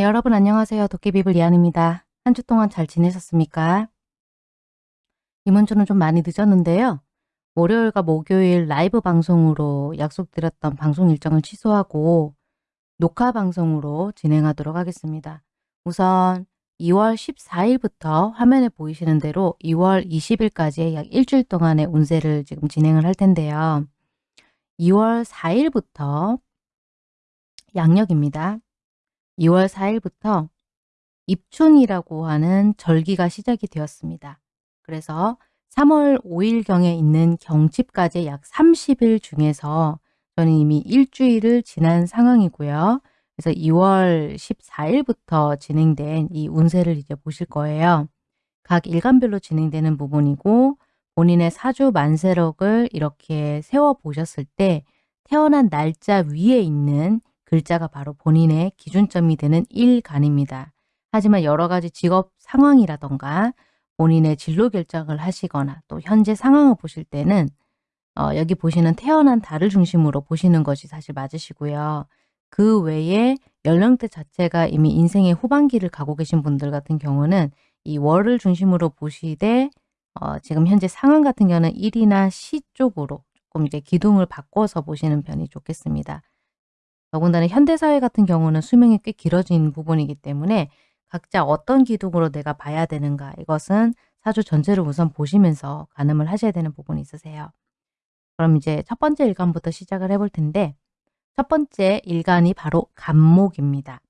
네, 여러분 안녕하세요. 도깨비불 이한입니다. 한 주 동안 잘 지내셨습니까? 이번 주는 좀 많이 늦었는데요. 월요일과 목요일 라이브 방송으로 약속드렸던 방송 일정을 취소하고 녹화 방송으로 진행하도록 하겠습니다. 우선 2월 14일부터 화면에 보이시는 대로 2월 20일까지 약 일주일 동안의 운세를 지금 진행을 할 텐데요. 2월 4일부터 양력입니다. 2월 4일부터 입춘이라고 하는 절기가 시작이 되었습니다. 그래서 3월 5일경에 있는 경칩까지 약 30일 중에서 저는 이미 일주일을 지난 상황이고요. 그래서 2월 14일부터 진행된 이 운세를 이제 보실 거예요. 각 일간별로 진행되는 부분이고 본인의 사주 만세력을 이렇게 세워 보셨을 때 태어난 날짜 위에 있는 글자가 바로 본인의 기준점이 되는 일간입니다. 하지만 여러 가지 직업 상황이라던가 본인의 진로 결정을 하시거나 또 현재 상황을 보실 때는 어, 여기 보시는 태어난 달을 중심으로 보시는 것이 사실 맞으시고요. 그 외에 연령대 자체가 이미 인생의 후반기를 가고 계신 분들 같은 경우는 이 월을 중심으로 보시되 어, 지금 현재 상황 같은 경우는 일이나 시 쪽으로 조금 이제 기둥을 바꿔서 보시는 편이 좋겠습니다. 더군다나 현대사회 같은 경우는 수명이 꽤 길어진 부분이기 때문에 각자 어떤 기둥으로 내가 봐야 되는가 이것은 사주 전체를 우선 보시면서 가늠을 하셔야 되는 부분이 있으세요. 그럼 이제 첫 번째 일간부터 시작을 해볼 텐데 첫 번째 일간이 바로 간목입니다.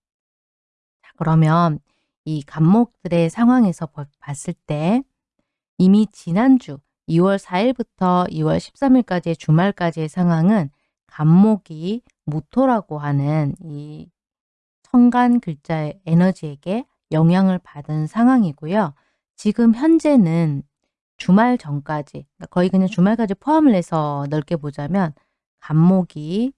자, 그러면 이 간목들의 상황에서 봤을 때 이미 지난주 2월 4일부터 2월 13일까지의 주말까지의 상황은 간목이 무토라고 하는 이 천간 글자의 에너지에게 영향을 받은 상황이고요. 지금 현재는 주말 전까지 거의 그냥 주말까지 포함을 해서 넓게 보자면 간목이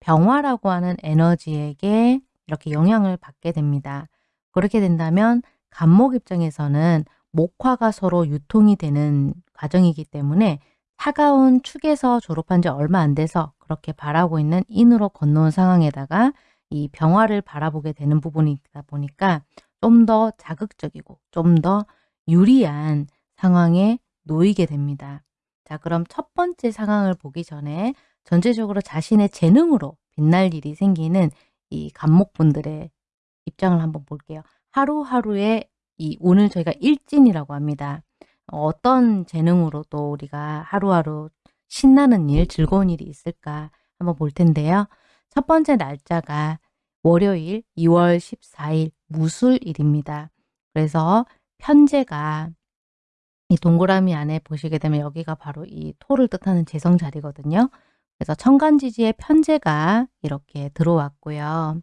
병화라고 하는 에너지에게 이렇게 영향을 받게 됩니다. 그렇게 된다면 간목 입장에서는 목화가 서로 유통이 되는 과정이기 때문에 차가운 축에서 졸업한 지 얼마 안 돼서 그렇게 바라고 있는 인으로 건너온 상황에다가 이 병화를 바라보게 되는 부분이다 보니까 좀 더 자극적이고 좀 더 유리한 상황에 놓이게 됩니다. 자 그럼 첫 번째 상황을 보기 전에 전체적으로 자신의 재능으로 빛날 일이 생기는 이 간목분들의 입장을 한번 볼게요. 하루하루의 이 오늘 저희가 일진이라고 합니다. 어떤 재능으로 또 우리가 하루하루 신나는 일, 즐거운 일이 있을까 한번 볼 텐데요. 첫 번째 날짜가 월요일 2월 14일 무술일입니다. 그래서 편제가 이 동그라미 안에 보시게 되면 여기가 바로 이 토를 뜻하는 재성 자리거든요. 그래서 천간지지의 편제가 이렇게 들어왔고요.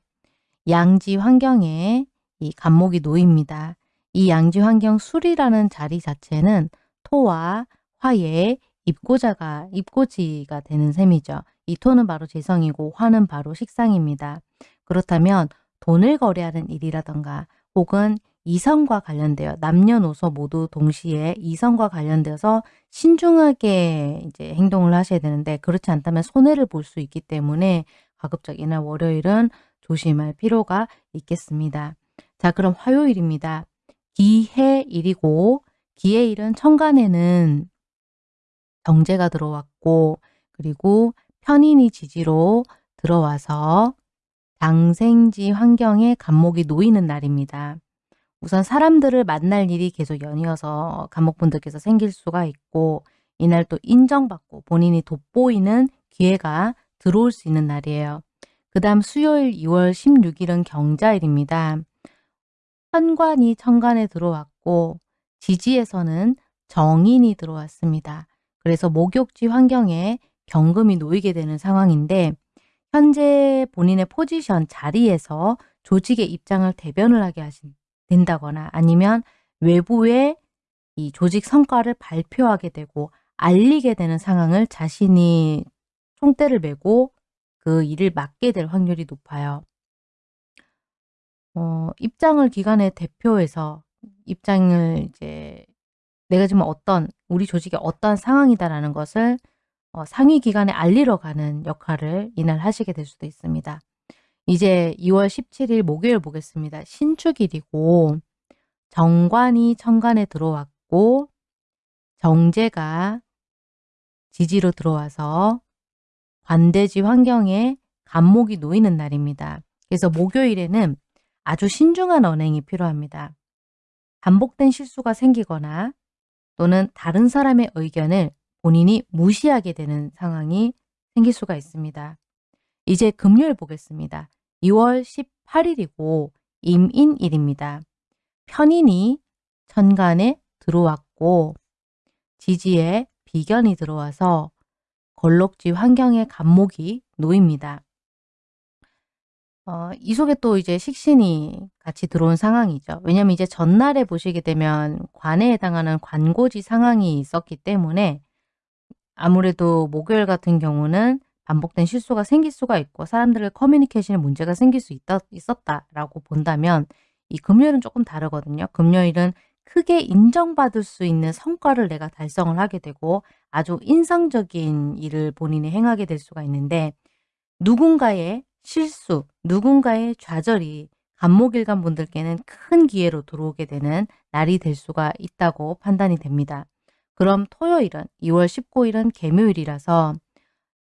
양지 환경에 이 간목이 놓입니다. 이 양지 환경 술이라는 자리 자체는 토와 화의 입고자가 입고지가 되는 셈이죠. 이 토는 바로 재성이고 화는 바로 식상입니다. 그렇다면 돈을 거래하는 일이라던가 혹은 이성과 관련되어 남녀노소 모두 동시에 이성과 관련되어서 신중하게 이제 행동을 하셔야 되는데 그렇지 않다면 손해를 볼 수 있기 때문에 가급적 이날 월요일은 조심할 필요가 있겠습니다. 자 그럼 화요일입니다. 기해일이고 기해일은 천간에는 경제가 들어왔고 그리고 편인이 지지로 들어와서 당생지 환경에 간목이 놓이는 날입니다. 우선 사람들을 만날 일이 계속 연이어서 간목분들께서 생길 수가 있고 이날 또 인정받고 본인이 돋보이는 기회가 들어올 수 있는 날이에요. 그 다음 수요일 2월 16일은 경자일입니다. 현관이 천간에 들어왔고 지지에서는 정인이 들어왔습니다. 그래서 목욕지 환경에 경금이 놓이게 되는 상황인데 현재 본인의 포지션 자리에서 조직의 입장을 대변을 하게 하신 된다거나 아니면 외부에 이 조직 성과를 발표하게 되고 알리게 되는 상황을 자신이 총대를 메고 그 일을 맡게 될 확률이 높아요. 어, 입장을 기관의 대표에서 입장을 이제 내가 지금 어떤 우리 조직이 어떠한 상황이다라는 것을 어, 상위 기관에 알리러 가는 역할을 이날 하시게 될 수도 있습니다. 이제 2월 17일 목요일 보겠습니다. 신축일이고 정관이 천간에 들어왔고 정제가 지지로 들어와서 관대지 환경에 간목이 놓이는 날입니다. 그래서 목요일에는 아주 신중한 언행이 필요합니다. 반복된 실수가 생기거나 또는 다른 사람의 의견을 본인이 무시하게 되는 상황이 생길 수가 있습니다. 이제 금요일 보겠습니다. 2월 18일이고 임인일입니다. 편인이 천간에 들어왔고 지지에 비견이 들어와서 걸록지 환경에 간목이 놓입니다. 어, 이 속에 또 이제 식신이 같이 들어온 상황이죠. 왜냐면 이제 전날에 보시게 되면 관에 해당하는 관고지 상황이 있었기 때문에 아무래도 목요일 같은 경우는 반복된 실수가 생길 수가 있고 사람들의 커뮤니케이션에 문제가 생길 수 있다, 있었다라고 본다면 이 금요일은 조금 다르거든요. 금요일은 크게 인정받을 수 있는 성과를 내가 달성을 하게 되고 아주 인상적인 일을 본인이 행하게 될 수가 있는데 누군가의 실수, 누군가의 좌절이 간목일간 분들께는 큰 기회로 들어오게 되는 날이 될 수가 있다고 판단이 됩니다. 그럼 토요일은 2월 19일은 개묘일이라서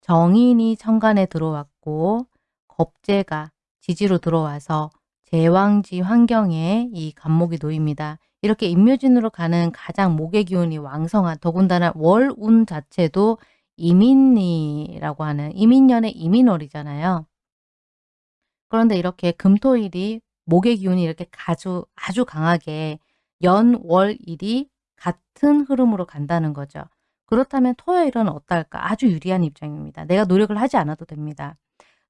정인이 천간에 들어왔고 겁재가 지지로 들어와서 제왕지 환경에 이 간목이 놓입니다. 이렇게 임묘진으로 가는 가장 목의 기운이 왕성한 더군다나 월운 자체도 이민이라고 하는 이민년의 이민월이잖아요. 그런데 이렇게 금토일이 목의 기운이 이렇게 아주 아주 강하게 연월일이 같은 흐름으로 간다는 거죠. 그렇다면 토요일은 어떨까? 아주 유리한 입장입니다. 내가 노력을 하지 않아도 됩니다.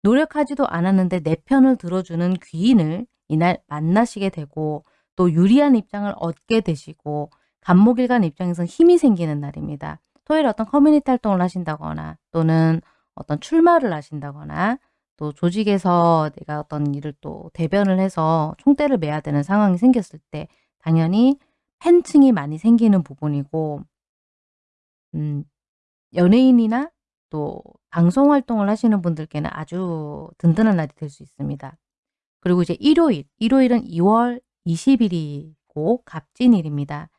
노력하지도 않았는데 내 편을 들어주는 귀인을 이날 만나시게 되고 또 유리한 입장을 얻게 되시고 간목일간 입장에서 힘이 생기는 날입니다. 토요일 어떤 커뮤니티 활동을 하신다거나 또는 어떤 출마를 하신다거나 또 조직에서 내가 어떤 일을 또 대변을 해서 총대를 매야 되는 상황이 생겼을 때 당연히 팬층이 많이 생기는 부분이고 음, 연예인이나 또 방송 활동을 하시는 분들께는 아주 든든한 날이 될 수 있습니다. 그리고 이제 일요일, 일요일은 2월 20일이고 갑진일입니다.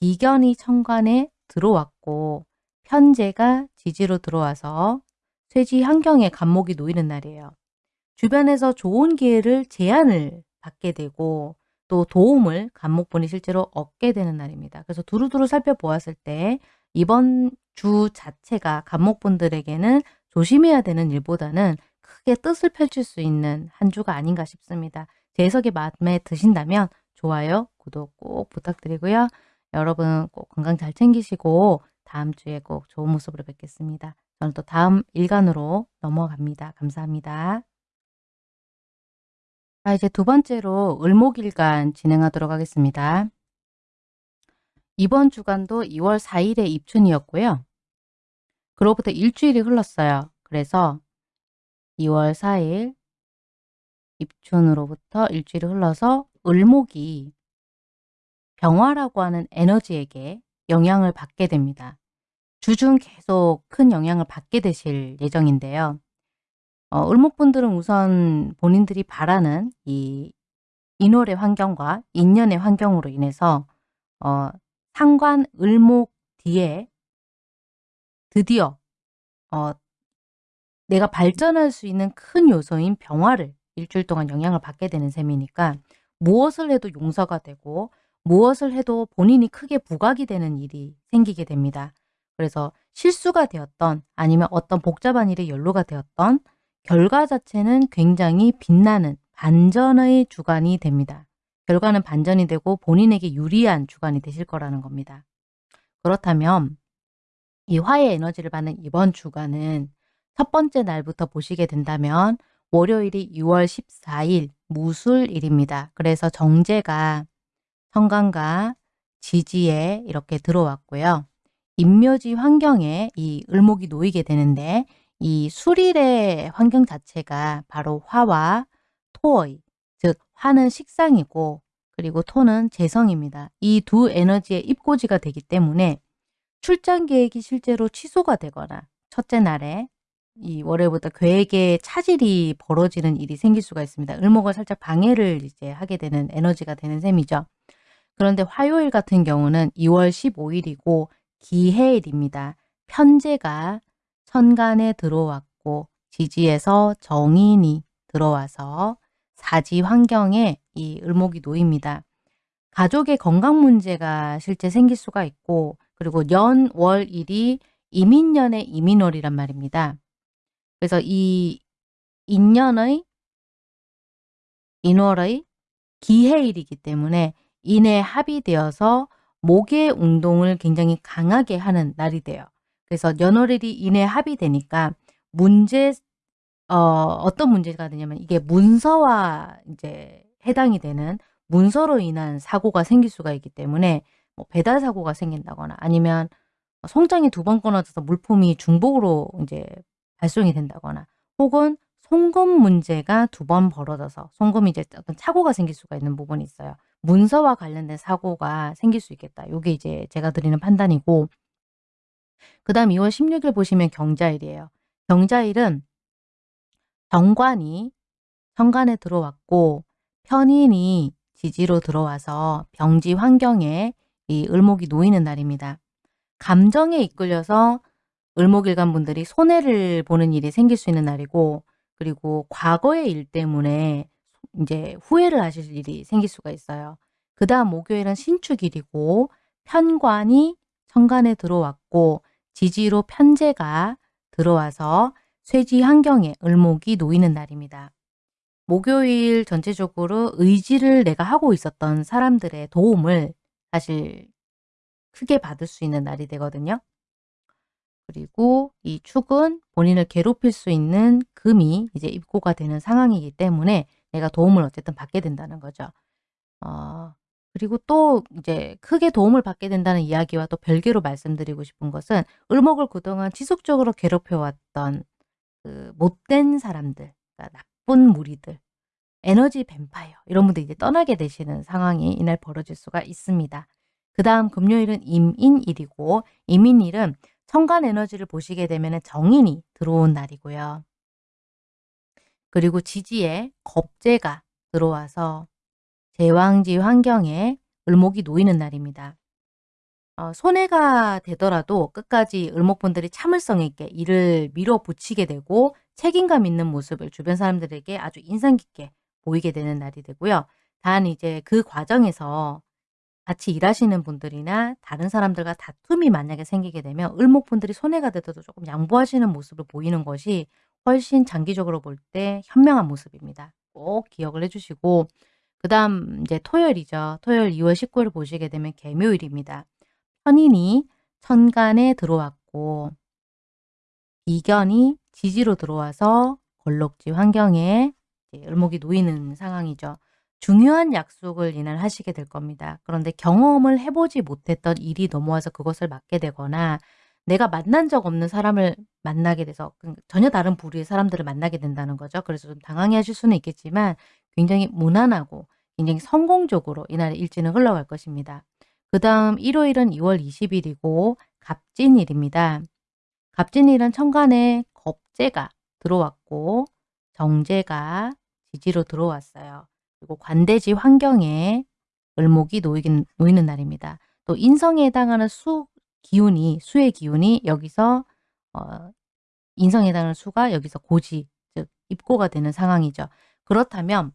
비견이 천간에 들어왔고 편제가 지지로 들어와서 쇠지 환경에 간목이 놓이는 날이에요. 주변에서 좋은 기회를 제안을 받게 되고 또 도움을 간목분이 실제로 얻게 되는 날입니다. 그래서 두루두루 살펴보았을 때 이번 주 자체가 간목분들에게는 조심해야 되는 일보다는 크게 뜻을 펼칠 수 있는 한 주가 아닌가 싶습니다. 제 해석이 마음에 드신다면 좋아요, 구독 꼭 부탁드리고요. 여러분 꼭 건강 잘 챙기시고 다음 주에 꼭 좋은 모습으로 뵙겠습니다. 저는 또 다음 일간으로 넘어갑니다. 감사합니다. 자, 이제 두 번째로 을목일간 진행하도록 하겠습니다. 이번 주간도 2월 4일에 입춘이었고요. 그로부터 일주일이 흘렀어요. 그래서 2월 4일 입춘으로부터 일주일이 흘러서 을목이 병화라고 하는 에너지에게 영향을 받게 됩니다. 주중 계속 큰 영향을 받게 되실 예정인데요. 어, 을목분들은 우선 본인들이 바라는 이 인월의 환경과 인연의 환경으로 인해서 어, 상관 을목 뒤에 드디어 어, 내가 발전할 수 있는 큰 요소인 병화를 일주일 동안 영향을 받게 되는 셈이니까 무엇을 해도 용서가 되고 무엇을 해도 본인이 크게 부각이 되는 일이 생기게 됩니다. 그래서 실수가 되었던 아니면 어떤 복잡한 일에 연루가 되었던 결과 자체는 굉장히 빛나는 반전의 주간이 됩니다. 결과는 반전이 되고 본인에게 유리한 주간이 되실 거라는 겁니다. 그렇다면 이 화의 에너지를 받는 이번 주간은 첫 번째 날부터 보시게 된다면 월요일이 6월 14일 무술일입니다. 그래서 정제가 성간과 지지에 이렇게 들어왔고요. 임묘지 환경에 이 을목이 놓이게 되는데 이 수일의 환경 자체가 바로 화와 토의, 즉 화는 식상이고 그리고 토는 재성입니다. 이 두 에너지의 입고지가 되기 때문에 출장 계획이 실제로 취소가 되거나 첫째 날에 이 월요일부터 계획에 차질이 벌어지는 일이 생길 수가 있습니다. 을목을 살짝 방해를 이제 하게 되는 에너지가 되는 셈이죠. 그런데 화요일 같은 경우는 2월 15일이고 기해일입니다. 편제가 천간에 들어왔고 지지에서 정인이 들어와서 사지 환경에 이 을목이 놓입니다. 가족의 건강 문제가 실제 생길 수가 있고 그리고 연, 월, 일이 이민년의 이민월이란 말입니다. 그래서 이 인년의 인월의 기해일이기 때문에 인에 합의되어서 목의 운동을 굉장히 강하게 하는 날이 돼요. 그래서 연월일이 인에 합의되니까 문제 어, 어떤 문제가 되냐면 이게 문서와 이제 해당이 되는 문서로 인한 사고가 생길 수가 있기 때문에 뭐 배달 사고가 생긴다거나 아니면 송장이 두 번 끊어져서 물품이 중복으로 이제 발송이 된다거나 혹은 송금 문제가 두 번 벌어져서 송금이 이제 어떤 착오가 생길 수가 있는 부분이 있어요. 문서와 관련된 사고가 생길 수 있겠다. 이게 이제 제가 드리는 판단이고 그 다음 2월 16일 보시면 경자일이에요. 경자일은 정관이 현관에 들어왔고 편인이 지지로 들어와서 병지 환경에 이 을목이 놓이는 날입니다. 감정에 이끌려서 을목일간 분들이 손해를 보는 일이 생길 수 있는 날이고 그리고 과거의 일 때문에 이제 후회를 하실 일이 생길 수가 있어요. 그 다음 목요일은 신축일이고 편관이 천간에 들어왔고 지지로 편제가 들어와서 쇠지 환경에 을목이 놓이는 날입니다. 목요일 전체적으로 의지를 내가 하고 있었던 사람들의 도움을 사실 크게 받을 수 있는 날이 되거든요. 그리고 이 축은 본인을 괴롭힐 수 있는 금이 이제 입고가 되는 상황이기 때문에 내가 도움을 어쨌든 받게 된다는 거죠. 어, 그리고 또 이제 크게 도움을 받게 된다는 이야기와 또 별개로 말씀드리고 싶은 것은 을목을 그동안 지속적으로 괴롭혀왔던 그 못된 사람들, 그러니까 나쁜 무리들, 에너지 뱀파이어 이런 분들이 이제 떠나게 되시는 상황이 이날 벌어질 수가 있습니다. 그 다음 금요일은 임인일이고 임인일은 천간 에너지를 보시게 되면 정인이 들어온 날이고요. 그리고 지지에 겁재가 들어와서 제왕지 환경에 을목이 놓이는 날입니다. 어, 손해가 되더라도 끝까지 을목분들이 참을성 있게 일을 밀어붙이게 되고 책임감 있는 모습을 주변 사람들에게 아주 인상 깊게 보이게 되는 날이 되고요. 단 이제 그 과정에서 같이 일하시는 분들이나 다른 사람들과 다툼이 만약에 생기게 되면 을목분들이 손해가 되더라도 조금 양보하시는 모습을 보이는 것이 훨씬 장기적으로 볼 때 현명한 모습입니다. 꼭 기억을 해주시고 그 다음 이제 토요일이죠. 토요일 2월 19일 보시게 되면 개묘일입니다. 편인이 천간에 들어왔고 이견이 지지로 들어와서 걸럭지 환경에 을목이 놓이는 상황이죠. 중요한 약속을 이날 하시게 될 겁니다. 그런데 경험을 해보지 못했던 일이 넘어와서 그것을 맡게 되거나 내가 만난 적 없는 사람을 만나게 돼서 그 전혀 다른 부류의 사람들을 만나게 된다는 거죠. 그래서 좀 당황해 하실 수는 있겠지만 굉장히 무난하고 굉장히 성공적으로 이날의 일지는 흘러갈 것입니다. 그 다음 일요일은 2월 20일이고 갑진일입니다. 갑진일은 천간에 겁재가 들어왔고 정제가 지지로 들어왔어요. 그리고 관대지 환경에 을목이 놓이긴, 놓이는 날입니다. 또 인성에 해당하는 수 기운이 수의 기운이 여기서 어, 인성에 해당하는 수가 여기서 고지 즉 입고가 되는 상황이죠. 그렇다면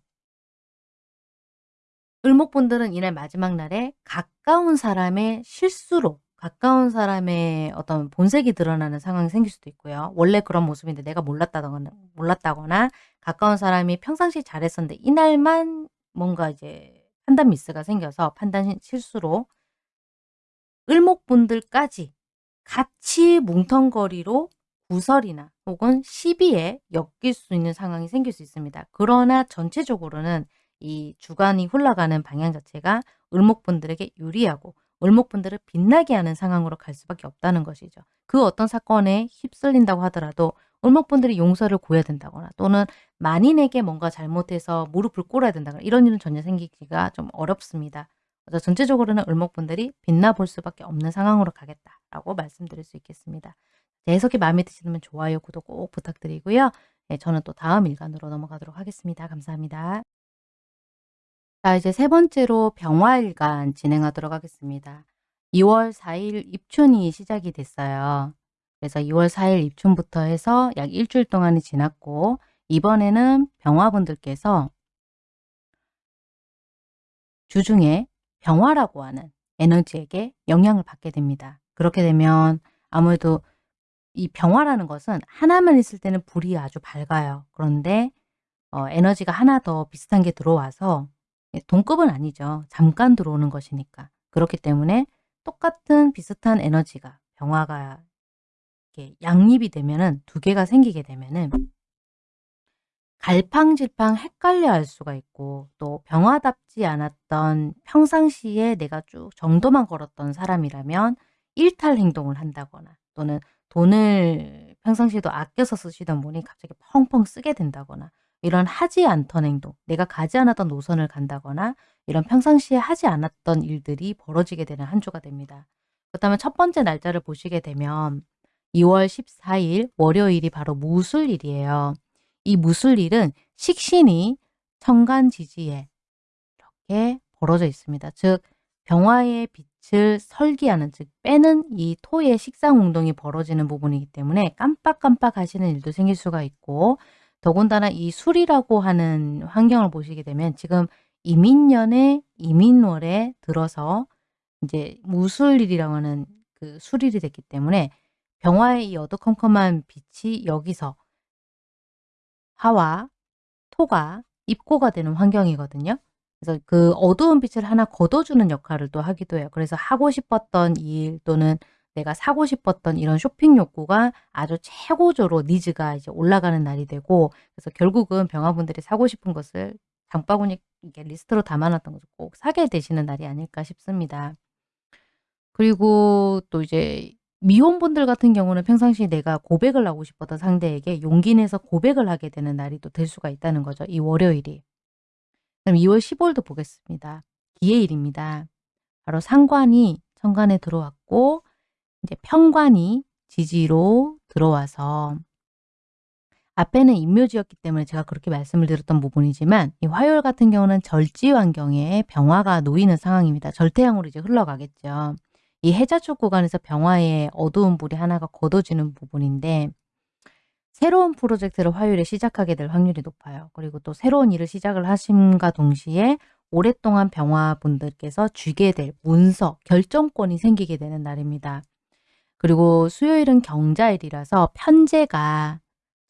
을목분들은 이날 마지막 날에 가까운 사람의 실수로 가까운 사람의 어떤 본색이 드러나는 상황이 생길 수도 있고요. 원래 그런 모습인데 내가 몰랐다거나, 몰랐다거나 가까운 사람이 평상시 잘했었는데 이날만 뭔가 이제 판단 미스가 생겨서 판단 실수로 을목분들까지 같이 뭉텅거리로 구설이나 혹은 시비에 엮일 수 있는 상황이 생길 수 있습니다. 그러나 전체적으로는 이 주간이 흘러가는 방향 자체가 을목분들에게 유리하고 을목분들을 빛나게 하는 상황으로 갈 수밖에 없다는 것이죠. 그 어떤 사건에 휩쓸린다고 하더라도 을목분들이 용서를 구해야 된다거나 또는 만인에게 뭔가 잘못해서 무릎을 꿇어야 된다거나 이런 일은 전혀 생기기가 좀 어렵습니다. 그래서 전체적으로는 을목분들이 빛나 볼 수밖에 없는 상황으로 가겠다라고 말씀드릴 수 있겠습니다. 제 해석이 마음에 드시면 좋아요, 구독 꼭 부탁드리고요. 네, 저는 또 다음 일간으로 넘어가도록 하겠습니다. 감사합니다. 자, 이제 세 번째로 병화일간 진행하도록 하겠습니다. 2월 4일 입춘이 시작이 됐어요. 그래서 2월 4일 입춘부터 해서 약 일주일 동안이 지났고 이번에는 병화분들께서 주중에 병화라고 하는 에너지에게 영향을 받게 됩니다. 그렇게 되면 아무래도 이 병화라는 것은 하나만 있을 때는 불이 아주 밝아요. 그런데 어, 에너지가 하나 더 비슷한 게 들어와서 예, 동급은 아니죠. 잠깐 들어오는 것이니까. 그렇기 때문에 똑같은 비슷한 에너지가 병화가 이렇게 양립이 되면은 두 개가 생기게 되면은 갈팡질팡 헷갈려 할 수가 있고 또 병화답지 않았던 평상시에 내가 쭉 정도만 걸었던 사람이라면 일탈 행동을 한다거나 또는 돈을 평상시에도 아껴서 쓰시던 분이 갑자기 펑펑 쓰게 된다거나 이런 하지 않던 행동, 내가 가지 않았던 노선을 간다거나 이런 평상시에 하지 않았던 일들이 벌어지게 되는 한 주가 됩니다. 그렇다면 첫 번째 날짜를 보시게 되면 2월 14일 월요일이 바로 무술일이에요. 이 무술일은 식신이 천간지지에 이렇게 벌어져 있습니다. 즉 병화의 빛을 설기하는 즉 빼는 이 토의 식상 운동이 벌어지는 부분이기 때문에 깜빡깜빡 하시는 일도 생길 수가 있고 더군다나 이 술이라고 하는 환경을 보시게 되면 지금 이민년에 이민월에 들어서 이제 무술일이라고 하는 그 술일이 됐기 때문에 병화의 이 어두컴컴한 빛이 여기서 화와 토가 입고가 되는 환경이거든요. 그래서 그 어두운 빛을 하나 걷어주는 역할을 또 하기도 해요. 그래서 하고 싶었던 일 또는 내가 사고 싶었던 이런 쇼핑 욕구가 아주 최고조로 니즈가 이제 올라가는 날이 되고 그래서 결국은 병화분들이 사고 싶은 것을 장바구니 리스트로 담아놨던 것을 꼭 사게 되시는 날이 아닐까 싶습니다. 그리고 또 이제 미혼분들 같은 경우는 평상시 내가 고백을 하고 싶었던 상대에게 용기 내서 고백을 하게 되는 날이 또 될 수가 있다는 거죠. 이 월요일이. 그럼 2월 15일도 보겠습니다. 기해일입니다. 바로 상관이 천간에 들어왔고 이제 편관이 지지로 들어와서 앞에는 인묘지였기 때문에 제가 그렇게 말씀을 드렸던 부분이지만 이 화요일 같은 경우는 절지 환경에 병화가 놓이는 상황입니다. 절태양으로 이제 흘러가겠죠. 이 해자축 구간에서 병화의 어두운 불이 하나가 걷어지는 부분인데 새로운 프로젝트를 화요일에 시작하게 될 확률이 높아요. 그리고 또 새로운 일을 시작을 하심과 동시에 오랫동안 병화분들께서 쥐게 될 문서, 결정권이 생기게 되는 날입니다. 그리고 수요일은 경자일이라서 편제가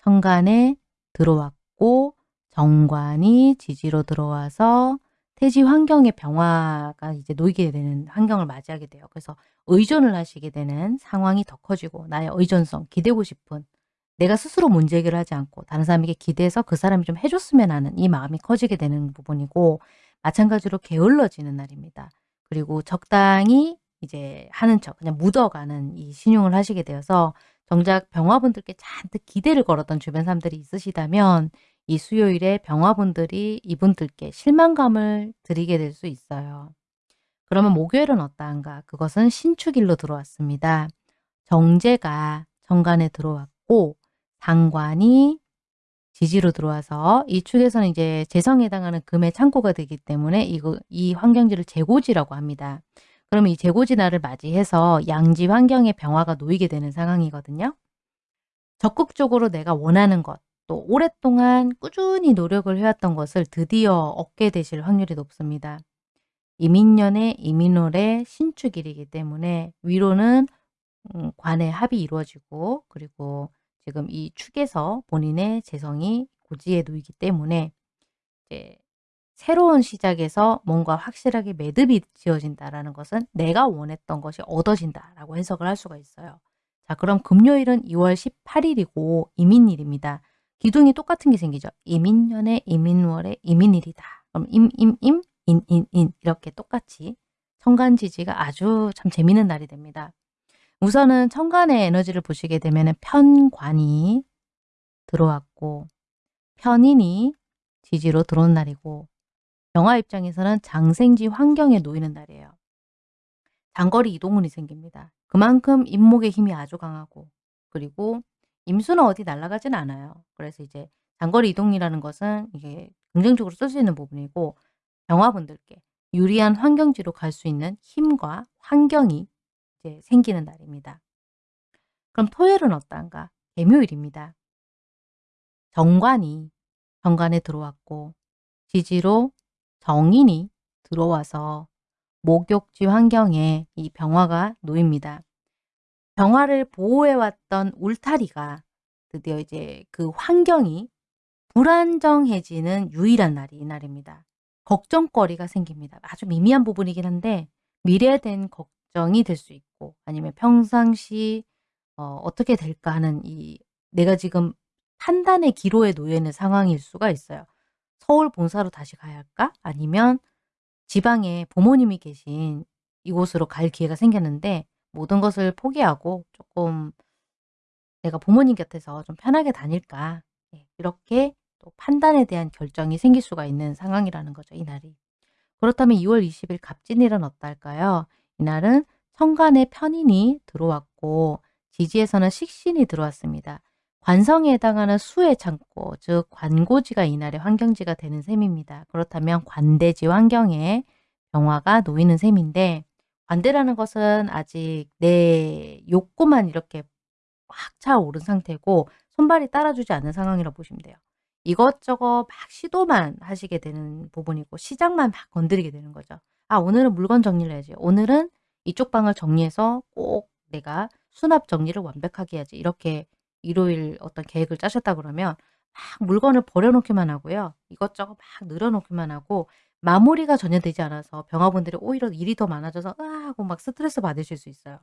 천간에 들어왔고 정관이 지지로 들어와서 태지 환경의 병화가 이제 놓이게 되는 환경을 맞이하게 돼요. 그래서 의존을 하시게 되는 상황이 더 커지고 나의 의존성, 기대고 싶은 내가 스스로 문제 해결을 하지 않고 다른 사람에게 기대서 그 사람이 좀 해줬으면 하는 이 마음이 커지게 되는 부분이고 마찬가지로 게을러지는 날입니다. 그리고 적당히 이제 하는 척 그냥 묻어가는 이 신용을 하시게 되어서 정작 병화분들께 잔뜩 기대를 걸었던 주변 사람들이 있으시다면 이 수요일에 병화분들이 이분들께 실망감을 드리게 될 수 있어요. 그러면 목요일은 어떠한가? 그것은 신축일로 들어왔습니다. 정제가 정관에 들어왔고 상관이 지지로 들어와서 이 축에서는 이제 재성에 해당하는 금의 창고가 되기 때문에 이거, 이 환경지를 재고지라고 합니다. 그러면 이 날을 맞이해서 양지 환경의 병화가 놓이게 되는 상황이거든요. 적극적으로 내가 원하는 것, 또 오랫동안 꾸준히 노력을 해왔던 것을 드디어 얻게 되실 확률이 높습니다. 이민년의 이민월의 신축일이기 때문에 위로는 음, 관의 합이 이루어지고 그리고 지금 이 축에서 본인의 재성이 고지에 놓이기 때문에 이제 새로운 시작에서 뭔가 확실하게 매듭이 지어진다라는 것은 내가 원했던 것이 얻어진다라고 해석을 할 수가 있어요. 자, 그럼 금요일은 2월 18일이고 임인일입니다. 기둥이 똑같은 게 생기죠. 임인년에 임인월에 임인일이다. 그럼 임, 임, 임, 인, 인, 인 이렇게 똑같이 천간지지가 아주 참 재미있는 날이 됩니다. 우선은 천간의 에너지를 보시게 되면 편관이 들어왔고 편인이 지지로 들어온 날이고 영화 입장에서는 장생지 환경에 놓이는 날이에요. 장거리 이동운이 생깁니다. 그만큼 임목의 힘이 아주 강하고 그리고 임수는 어디 날아가진 않아요. 그래서 이제 장거리 이동이라는 것은 이게 긍정적으로 쓸 수 있는 부분이고 병화분들께 유리한 환경지로 갈 수 있는 힘과 환경이 이제 생기는 날입니다. 그럼 토요일은 어떤가? 개묘일입니다. 정관이 정관에 들어왔고 지지로 정인이 들어와서 목욕지 환경에 이 병화가 놓입니다. 병화를 보호해왔던 울타리가 드디어 이제 그 환경이 불안정해지는 유일한 날이 이날입니다. 걱정거리가 생깁니다. 아주 미미한 부분이긴 한데 미래에 대한 걱정이 될 수 있고 아니면 평상시 어, 어떻게 될까 하는 이 내가 지금 판단의 기로에 놓여 있는 상황일 수가 있어요. 서울 본사로 다시 가야 할까? 아니면 지방에 부모님이 계신 이곳으로 갈 기회가 생겼는데 모든 것을 포기하고 조금 내가 부모님 곁에서 좀 편하게 다닐까? 예, 이렇게 또 판단에 대한 결정이 생길 수가 있는 상황이라는 거죠. 이날이. 그렇다면 2월 20일 갑진일은 어떨까요? 이날은 천간에 편인이 들어왔고 지지에서는 식신이 들어왔습니다. 관성에 해당하는 수의 창고, 즉 관고지가 이날의 환경지가 되는 셈입니다. 그렇다면 관대지 환경에 병화가 놓이는 셈인데 관대라는 것은 아직 내 욕구만 이렇게 확 차오른 상태고 손발이 따라주지 않는 상황이라고 보시면 돼요. 이것저것 막 시도만 하시게 되는 부분이고 시장만 막 건드리게 되는 거죠. 아 오늘은 물건 정리를 해야지. 오늘은 이쪽 방을 정리해서 꼭 내가 수납 정리를 완벽하게 해야지. 이렇게 일요일 어떤 계획을 짜셨다 그러면 막 물건을 버려놓기만 하고요. 이것저것 막 늘어놓기만 하고 마무리가 전혀 되지 않아서 병화분들이 오히려 일이 더 많아져서 으아 하고 막 스트레스 받으실 수 있어요.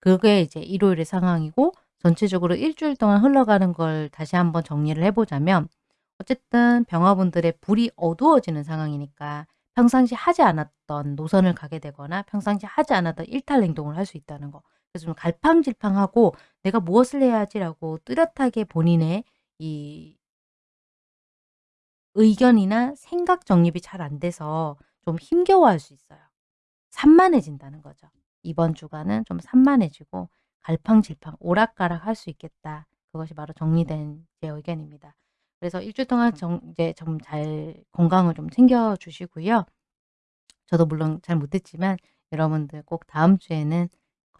그게 이제 일요일의 상황이고 전체적으로 일주일 동안 흘러가는 걸 다시 한번 정리를 해보자면 어쨌든 병화분들의 불이 어두워지는 상황이니까 평상시 하지 않았던 노선을 가게 되거나 평상시 하지 않았던 일탈 행동을 할 수 있다는 거. 그래서 좀 갈팡질팡하고 '내가 무엇을 해야지.'라고 뚜렷하게 본인의 이 의견이나 생각 정립이 잘 안 돼서 좀 힘겨워할 수 있어요. 산만해진다는 거죠. 이번 주간은 좀 산만해지고 갈팡질팡 오락가락 할 수 있겠다. 그것이 바로 정리된 제 의견입니다. 그래서 일주일 동안 정 이제 좀 잘 건강을 좀 챙겨 주시고요. 저도 물론 잘 못했지만 여러분들 꼭 다음 주에는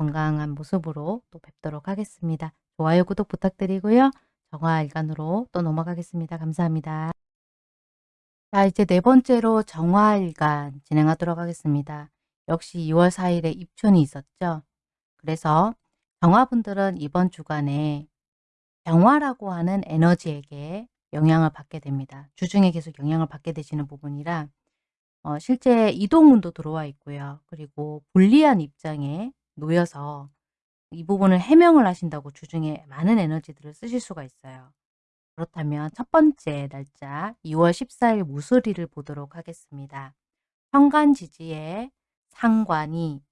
건강한 모습으로 또 뵙도록 하겠습니다. 좋아요, 구독 부탁드리고요. 정화일간으로 또 넘어가겠습니다. 감사합니다. 자 이제 네 번째로 정화일간 진행하도록 하겠습니다. 역시 2월 4일에 입춘이 있었죠. 그래서 정화분들은 이번 주간에 병화라고 하는 에너지에게 영향을 받게 됩니다. 주중에 계속 영향을 받게 되시는 부분이라 어, 실제 이동운도 들어와 있고요. 그리고 불리한 입장에 놓여서 이 부분을 해명을 하신다고 주중에 많은 에너지들을 쓰실 수가 있어요. 그렇다면 첫 번째 날짜 2월 14일 무술일을 보도록 하겠습니다. 현관 지지에 상관이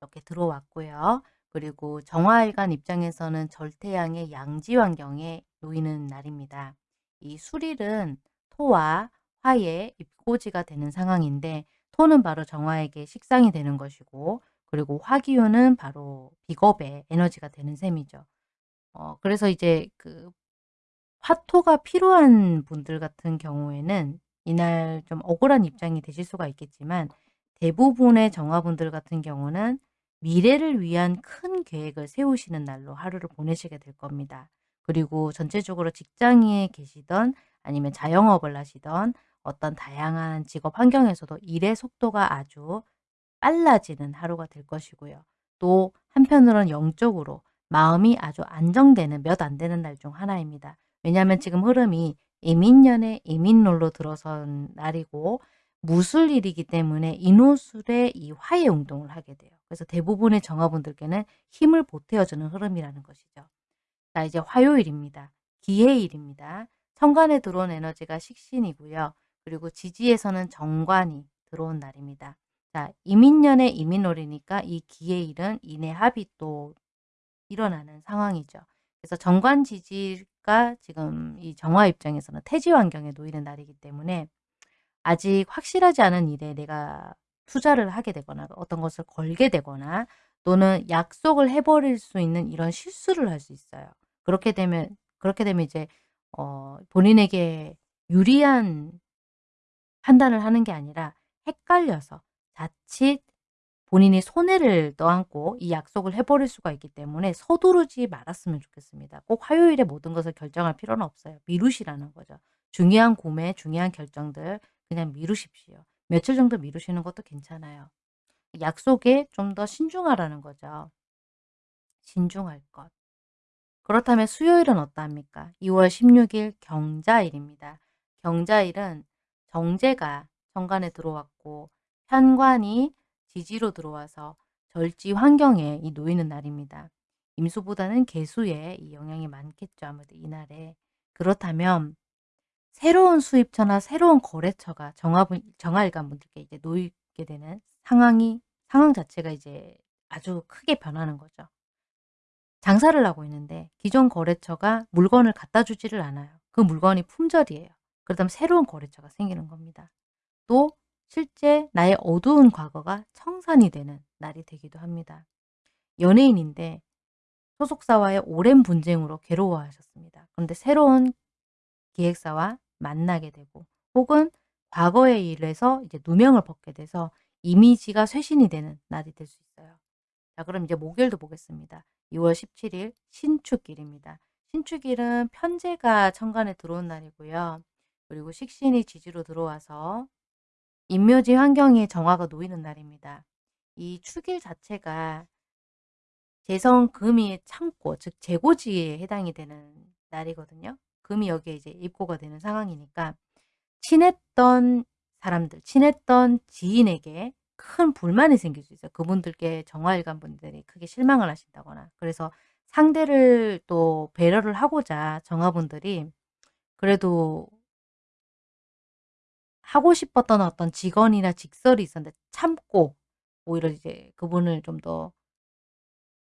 이렇게 들어왔고요. 그리고 정화일간 입장에서는 절태양의 양지 환경에 놓이는 날입니다. 이 수릴은 토와 화의 입고지가 되는 상황인데 토는 바로 정화에게 식상이 되는 것이고 그리고 화기운은 바로 비겁의 에너지가 되는 셈이죠. 어, 그래서 이제 그 화토가 필요한 분들 같은 경우에는 이날 좀 억울한 입장이 되실 수가 있겠지만 대부분의 정화분들 같은 경우는 미래를 위한 큰 계획을 세우시는 날로 하루를 보내시게 될 겁니다. 그리고 전체적으로 직장에 계시던 아니면 자영업을 하시던 어떤 다양한 직업 환경에서도 일의 속도가 아주 빨라지는 하루가 될 것이고요. 또 한편으로는 영적으로 마음이 아주 안정되는 몇 안 되는 날 중 하나입니다. 왜냐하면 지금 흐름이 이민년의 이민롤로 들어선 날이고 무술일이기 때문에 인호술의 이 화해 운동을 하게 돼요. 그래서 대부분의 정화분들께는 힘을 보태어주는 흐름이라는 것이죠. 자 이제 화요일입니다. 기해일입니다. 천간에 들어온 에너지가 식신이고요. 그리고 지지에서는 정관이 들어온 날입니다. 자 이민년의 이민월이니까 이 기해일은 인해 합이 또 일어나는 상황이죠. 그래서 정관 지지가 지금 이 정화 입장에서는 태지 환경에 놓이는 날이기 때문에 아직 확실하지 않은 일에 내가 투자를 하게 되거나 어떤 것을 걸게 되거나 또는 약속을 해 버릴 수 있는 이런 실수를 할 수 있어요. 그렇게 되면 그렇게 되면 이제 어 본인에게 유리한 판단을 하는 게 아니라 헷갈려서 자칫 본인이 손해를 떠안고 이 약속을 해 버릴 수가 있기 때문에 서두르지 말았으면 좋겠습니다. 꼭 화요일에 모든 것을 결정할 필요는 없어요. 미루시라는 거죠. 중요한 구매, 중요한 결정들 그냥 미루십시오. 며칠 정도 미루시는 것도 괜찮아요. 약속에 좀 더 신중하라는 거죠. 신중할 것. 그렇다면 수요일은 어떠합니까? 2월 16일 경자일입니다. 경자일은 정제가 정관에 들어왔고 편관이 지지로 들어와서 절지 환경에 이 놓이는 날입니다. 임수보다는 개수에 이 영향이 많겠죠. 아무래도 이날에. 그렇다면 새로운 수입처나 새로운 거래처가 정화분, 정화일간 분들께 이제 놓이게 되는 상황이 상황 자체가 이제 아주 크게 변하는 거죠. 장사를 하고 있는데 기존 거래처가 물건을 갖다 주지를 않아요. 그 물건이 품절이에요. 그렇다면 새로운 거래처가 생기는 겁니다. 또 실제 나의 어두운 과거가 청산이 되는 날이 되기도 합니다. 연예인인데 소속사와의 오랜 분쟁으로 괴로워하셨습니다. 그런데 새로운 기획사와 만나게 되고 혹은 과거의 일에서 이제 누명을 벗게 돼서 이미지가 쇄신이 되는 날이 될 수 있어요. 자 그럼 이제 목요일도 보겠습니다. 2월 17일 신축일입니다. 신축일은 편제가 천간에 들어온 날이고요. 그리고 식신이 지지로 들어와서 인묘지 환경에 정화가 놓이는 날입니다. 이 축일 자체가 재성 금이 창고 즉 재고지에 해당이 되는 날이거든요. 금이 여기에 이제 입고가 되는 상황이니까 친했던 사람들, 친했던 지인에게 큰 불만이 생길 수 있어요. 그분들께 정화일관 분들이 크게 실망을 하신다거나 그래서 상대를 또 배려를 하고자 정화분들이 그래도 하고 싶었던 어떤 직원이나 직설이 있었는데 참고 오히려 이제 그분을 좀 더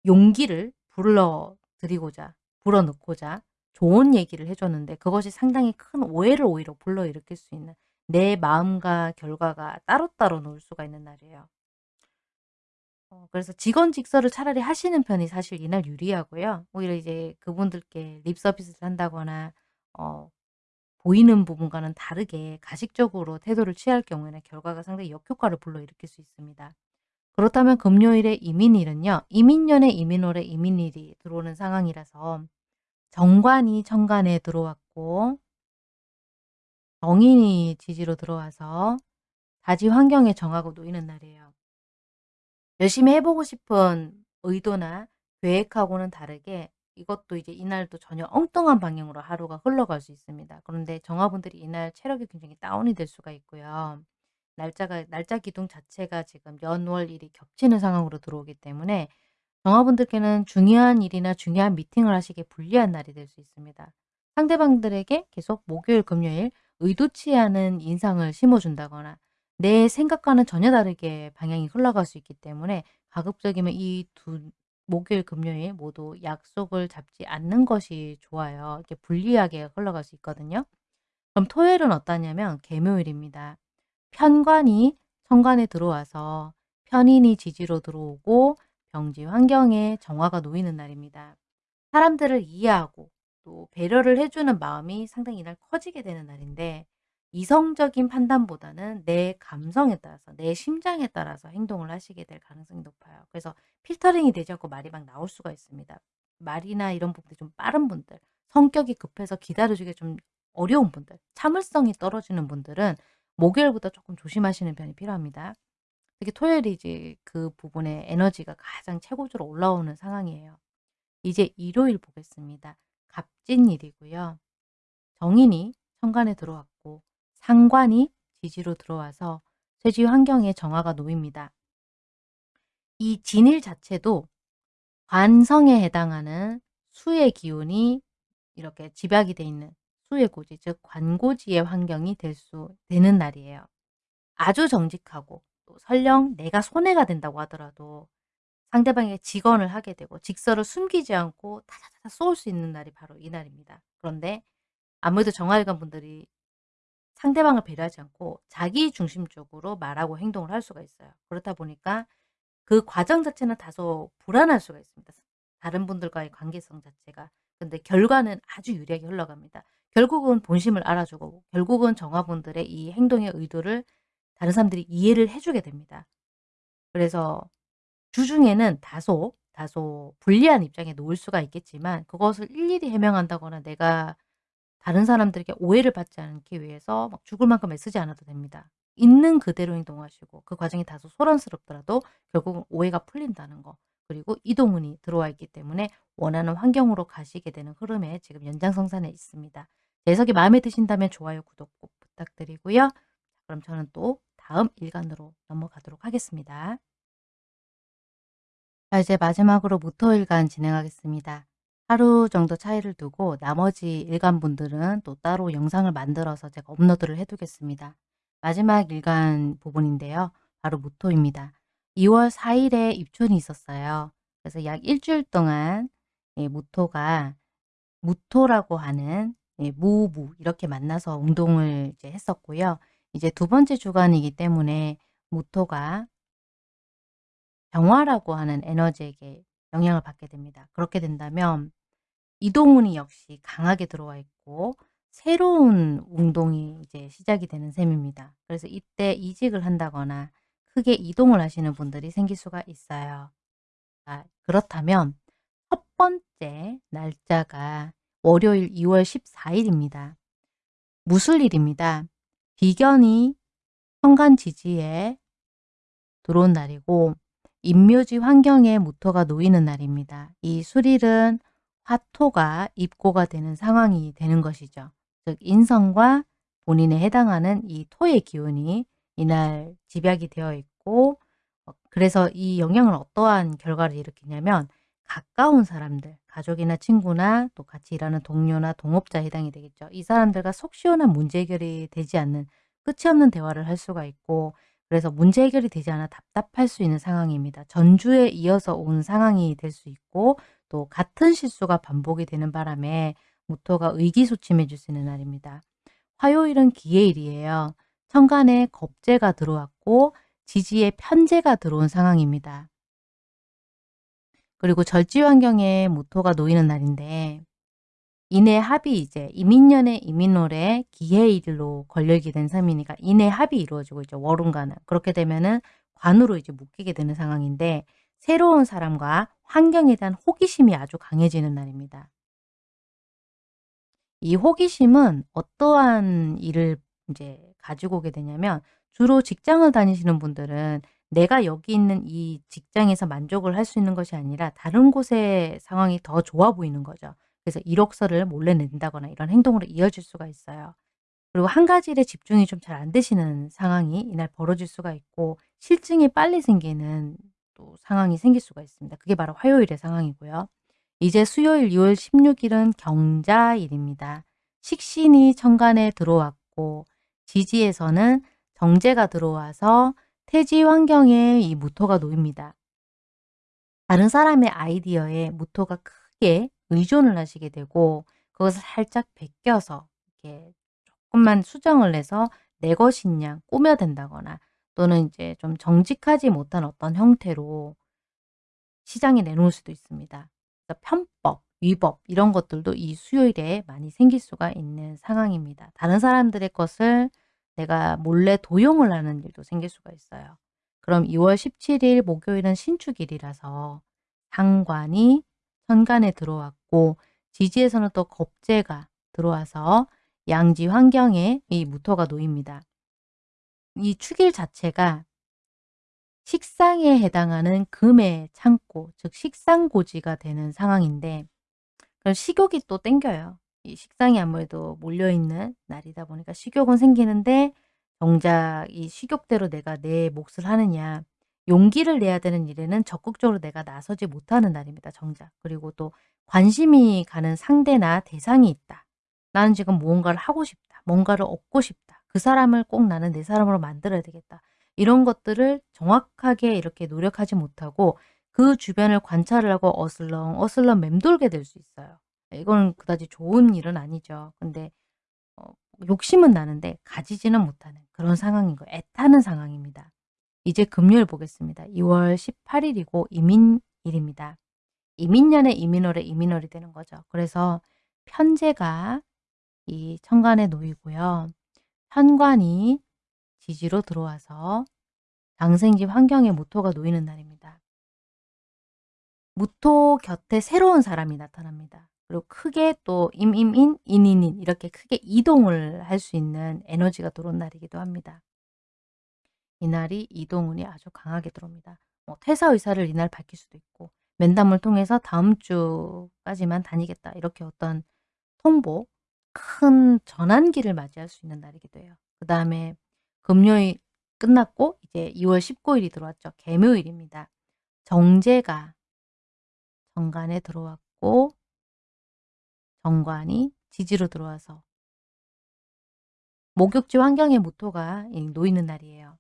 용기를 불러 드리고자 불어넣고자 좋은 얘기를 해 줬는데 그것이 상당히 큰 오해를 오히려 불러일으킬 수 있는 내 마음과 결과가 따로따로 놓을 수가 있는 날이에요. 어 그래서 직원 직설을 차라리 하시는 편이 사실 이날 유리하고요. 오히려 이제 그분들께 립 서비스를 한다거나 어 보이는 부분과는 다르게 가식적으로 태도를 취할 경우에는 결과가 상당히 역효과를 불러일으킬 수 있습니다. 그렇다면 금요일의 이민일은요. 이민년의 이민월에 이민일이 들어오는 상황이라서 정관이 천간에 들어왔고 정인이 지지로 들어와서 다지 환경에 정하고 놓이는 날이에요. 열심히 해보고 싶은 의도나 계획하고는 다르게 이것도 이제 이날도 전혀 엉뚱한 방향으로 하루가 흘러갈 수 있습니다. 그런데 정화분들이 이날 체력이 굉장히 다운이 될 수가 있고요. 날짜가 날짜 기둥 자체가 지금 연월 일이 겹치는 상황으로 들어오기 때문에 정화분들께는 중요한 일이나 중요한 미팅을 하시기에 불리한 날이 될 수 있습니다. 상대방들에게 계속 목요일, 금요일 의도치 않은 인상을 심어준다거나 내 생각과는 전혀 다르게 방향이 흘러갈 수 있기 때문에 가급적이면 이 두 목요일, 금요일 모두 약속을 잡지 않는 것이 좋아요. 이렇게 불리하게 흘러갈 수 있거든요. 그럼 토요일은 어떠냐면 개묘일입니다. 편관이 천간에 들어와서 편인이 지지로 들어오고 병지 환경에 정화가 놓이는 날입니다. 사람들을 이해하고 또 배려를 해주는 마음이 상당히 이날 커지게 되는 날인데 이성적인 판단보다는 내 감성에 따라서 내 심장에 따라서 행동을 하시게 될 가능성이 높아요. 그래서 필터링이 되지 않고 말이 막 나올 수가 있습니다. 말이나 이런 부분들이 좀 빠른 분들, 성격이 급해서 기다려주기 좀 어려운 분들, 참을성이 떨어지는 분들은 목요일보다 조금 조심하시는 편이 필요합니다. 특히 토요일이 이제 그 부분에 에너지가 가장 최고조로 올라오는 상황이에요. 이제 일요일 보겠습니다. 갑진일이고요. 정인이 천간에 들어왔고 상관이 지지로 들어와서 쇠지 환경에 정화가 놓입니다. 이 진일 자체도 관성에 해당하는 수의 기운이 이렇게 집약이 돼 있는 수의 고지, 즉 관고지의 환경이 될 수 되는 날이에요. 아주 정직하고 또 설령 내가 손해가 된다고 하더라도 상대방에게 직언을 하게 되고 직설을 숨기지 않고 타자타자 쏘을 수 있는 날이 바로 이 날입니다. 그런데 아무래도 정화일관 분들이 상대방을 배려하지 않고 자기 중심적으로 말하고 행동을 할 수가 있어요. 그렇다 보니까 그 과정 자체는 다소 불안할 수가 있습니다. 다른 분들과의 관계성 자체가. 근데 결과는 아주 유리하게 흘러갑니다. 결국은 본심을 알아주고 결국은 정화분들의 이 행동의 의도를 다른 사람들이 이해를 해 주게 됩니다. 그래서 주중에는 다소, 다소 불리한 입장에 놓을 수가 있겠지만 그것을 일일이 해명한다거나 내가 다른 사람들에게 오해를 받지 않기 위해서 막 죽을 만큼 애쓰지 않아도 됩니다. 있는 그대로 행동하시고 그 과정이 다소 소란스럽더라도 결국은 오해가 풀린다는 거. 그리고 이동운이 들어와 있기 때문에 원하는 환경으로 가시게 되는 흐름에 지금 연장성산에 있습니다. 해석이 마음에 드신다면 좋아요, 구독 꼭 부탁드리고요. 그럼 저는 또 다음 일간으로 넘어가도록 하겠습니다. 자 이제 마지막으로 무토일간 진행하겠습니다. 하루 정도 차이를 두고 나머지 일간분들은 또 따로 영상을 만들어서 제가 업로드를 해 두겠습니다. 마지막 일간 부분인데요. 바로 무토입니다. 2월 4일에 입춘이 있었어요. 그래서 약 일주일 동안 예, 무토가 무토라고 하는 예, 무무 이렇게 만나서 운동을 이제 했었고요. 이제 두 번째 주간이기 때문에 무토가 정화라고 하는 에너지에게 영향을 받게 됩니다. 그렇게 된다면 이동운이 역시 강하게 들어와 있고 새로운 운동이 이제 시작이 되는 셈입니다. 그래서 이때 이직을 한다거나 크게 이동을 하시는 분들이 생길 수가 있어요. 아, 그렇다면 첫 번째 날짜가 월요일 2월 14일입니다. 무술일입니다. 비견이 현관지지에 들어온 날이고 임묘지 환경에 무토가 놓이는 날입니다. 이 술일은 화토가 입고가 되는 상황이 되는 것이죠. 즉 인성과 본인에 해당하는 이 토의 기운이 이날 집약이 되어 있고 어, 그래서 이 영향을 어떠한 결과를 일으키냐면 가까운 사람들, 가족이나 친구나 또 같이 일하는 동료나 동업자에 해당이 되겠죠. 이 사람들과 속 시원한 문제 해결이 되지 않는 끝이 없는 대화를 할 수가 있고 그래서 문제 해결이 되지 않아 답답할 수 있는 상황입니다. 전주에 이어서 온 상황이 될 수 있고 또 같은 실수가 반복이 되는 바람에 모토가 의기소침해질 수 있는 날입니다. 화요일은 기해일이에요. 천간에 겁재가 들어왔고 지지에 편재가 들어온 상황입니다. 그리고 절지 환경에 모토가 놓이는 날인데 인해 합이 이제 이민년의 이민월에 기해일로 걸려있게 된 셈이니까 인해 합이 이루어지고 있죠. 월운과는. 그렇게 되면은 관으로 이제 묶이게 되는 상황인데 새로운 사람과 환경에 대한 호기심이 아주 강해지는 날입니다. 이 호기심은 어떠한 일을 이제 가지고 오게 되냐면 주로 직장을 다니시는 분들은 내가 여기 있는 이 직장에서 만족을 할 수 있는 것이 아니라 다른 곳의 상황이 더 좋아 보이는 거죠. 그래서 이력서를 몰래 낸다거나 이런 행동으로 이어질 수가 있어요. 그리고 한 가지 일에 집중이 좀 잘 안 되시는 상황이 이날 벌어질 수가 있고 실증이 빨리 생기는 또 상황이 생길 수가 있습니다. 그게 바로 화요일의 상황이고요. 이제 수요일 2월 16일은 경자일입니다. 식신이 천간에 들어왔고 지지에서는 정제가 들어와서 태지 환경에 이 무토가 놓입니다. 다른 사람의 아이디어에 무토가 크게 의존을 하시게 되고 그것을 살짝 베껴서 이렇게 조금만 수정을 해서 내 것인 양 꾸며댄다거나 또는 이제 좀 정직하지 못한 어떤 형태로 시장에 내놓을 수도 있습니다. 편법, 위법 이런 것들도 이 수요일에 많이 생길 수가 있는 상황입니다. 다른 사람들의 것을 내가 몰래 도용을 하는 일도 생길 수가 있어요. 그럼 2월 17일 목요일은 신축일이라서 상관이 천간에 들어왔고 지지에서는 또 겁재가 들어와서 양지 환경에 이 무토가 놓입니다. 이 축일 자체가 식상에 해당하는 금의 창고, 즉 식상고지가 되는 상황인데 그럼 식욕이 또 땡겨요. 이 식상이 아무래도 몰려있는 날이다 보니까 식욕은 생기는데 정작 이 식욕대로 내가 내 몫을 하느냐 용기를 내야 되는 일에는 적극적으로 내가 나서지 못하는 날입니다. 정작. 그리고 또 관심이 가는 상대나 대상이 있다. 나는 지금 무언가를 하고 싶다. 뭔가를 얻고 싶다. 그 사람을 꼭 나는 내 사람으로 만들어야 되겠다. 이런 것들을 정확하게 이렇게 노력하지 못하고 그 주변을 관찰을 하고 어슬렁 어슬렁 맴돌게 될 수 있어요. 이건 그다지 좋은 일은 아니죠. 근데 어, 욕심은 나는데 가지지는 못하는 그런 상황인 거예요. 애타는 상황입니다. 이제 금요일 보겠습니다. 2월 18일이고 이민일입니다. 이민년의 이민월의 이민월이 되는 거죠. 그래서 편제가 이 천간에 놓이고요. 현관이 지지로 들어와서 장생집 환경에 무토가 놓이는 날입니다. 무토 곁에 새로운 사람이 나타납니다. 그리고 크게 또 임임인, 인인인 이렇게 크게 이동을 할 수 있는 에너지가 들어온 날이기도 합니다. 이날이 이동운이 아주 강하게 들어옵니다. 뭐 퇴사 의사를 이날 밝힐 수도 있고 면담을 통해서 다음 주까지만 다니겠다 이렇게 어떤 통보, 큰 전환기를 맞이할 수 있는 날이기도 해요. 그 다음에 금요일 끝났고 이제 2월 19일이 들어왔죠. 개묘일입니다. 정제가 정관에 들어왔고 정관이 지지로 들어와서 목욕지 환경의 모토가 놓이는 날이에요.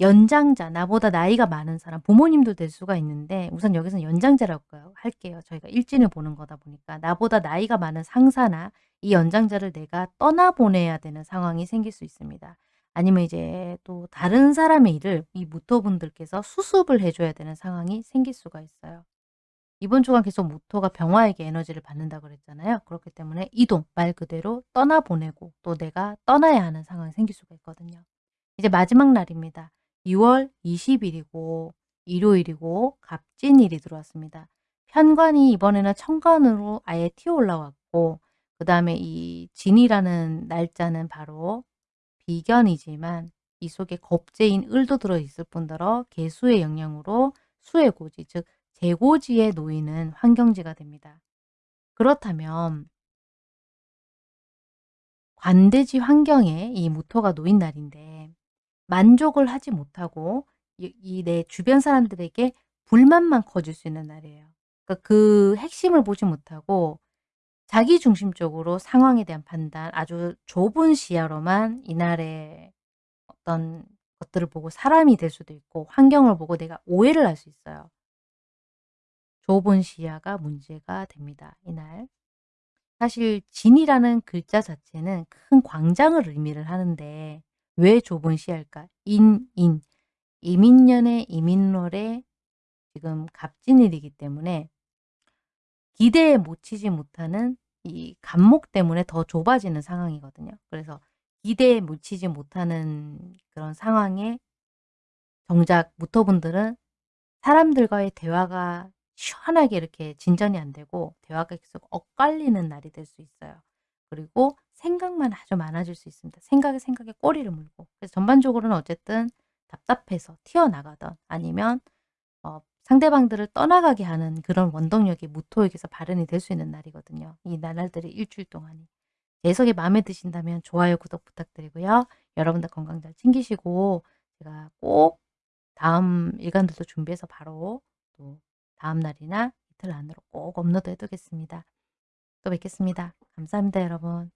연장자, 나보다 나이가 많은 사람, 부모님도 될 수가 있는데 우선 여기서는 연장자라고 할게요. 저희가 일진을 보는 거다 보니까 나보다 나이가 많은 상사나 이 연장자를 내가 떠나보내야 되는 상황이 생길 수 있습니다. 아니면 이제 또 다른 사람의 일을 이 무토분들께서 수습을 해줘야 되는 상황이 생길 수가 있어요. 이번 주간 계속 무토가 병화에게 에너지를 받는다 그랬잖아요. 그렇기 때문에 이동, 말 그대로 떠나보내고 또 내가 떠나야 하는 상황이 생길 수가 있거든요. 이제 마지막 날입니다. 6월 20일이고 일요일이고 갑진일이 들어왔습니다. 편관이 이번에는 천간으로 아예 튀어 올라왔고 그 다음에 이 진이라는 날짜는 바로 비견이지만 이 속에 겁재인 을도 들어있을 뿐더러 개수의 영향으로 수의 고지 즉 재고지에 놓이는 환경지가 됩니다. 그렇다면 관대지 환경에 이 무토가 놓인 날인데 만족을 하지 못하고 이 내 주변 사람들에게 불만만 커질 수 있는 날이에요. 그러니까 그 핵심을 보지 못하고 자기 중심적으로 상황에 대한 판단 아주 좁은 시야로만 이날의 어떤 것들을 보고 사람이 될 수도 있고 환경을 보고 내가 오해를 할 수 있어요. 좁은 시야가 문제가 됩니다. 이날. 사실 진이라는 글자 자체는 큰 광장을 의미를 하는데 왜 좁은 시야일까? 인, 인. 이민년의 이민월에 지금 갑진일이기 때문에 기대에 못 치지 못하는 이 간목 때문에 더 좁아지는 상황이거든요. 그래서 기대에 못 치지 못하는 그런 상황에 정작 무토분들은 사람들과의 대화가 시원하게 이렇게 진전이 안 되고 대화가 계속 엇갈리는 날이 될 수 있어요. 그리고 생각만 아주 많아질 수 있습니다. 생각에 생각에 꼬리를 물고 그래서 전반적으로는 어쨌든 답답해서 튀어나가던 아니면 어, 상대방들을 떠나가게 하는 그런 원동력이 무토에게서 발현이 될 수 있는 날이거든요. 이 나날들의 일주일 동안이. 해석이 마음에 드신다면 좋아요, 구독 부탁드리고요. 여러분들 건강 잘 챙기시고 제가 꼭 다음 일간들도 준비해서 바로 또 다음 날이나 이틀 안으로 꼭 업로드 해두겠습니다. 또 뵙겠습니다. 감사합니다 여러분.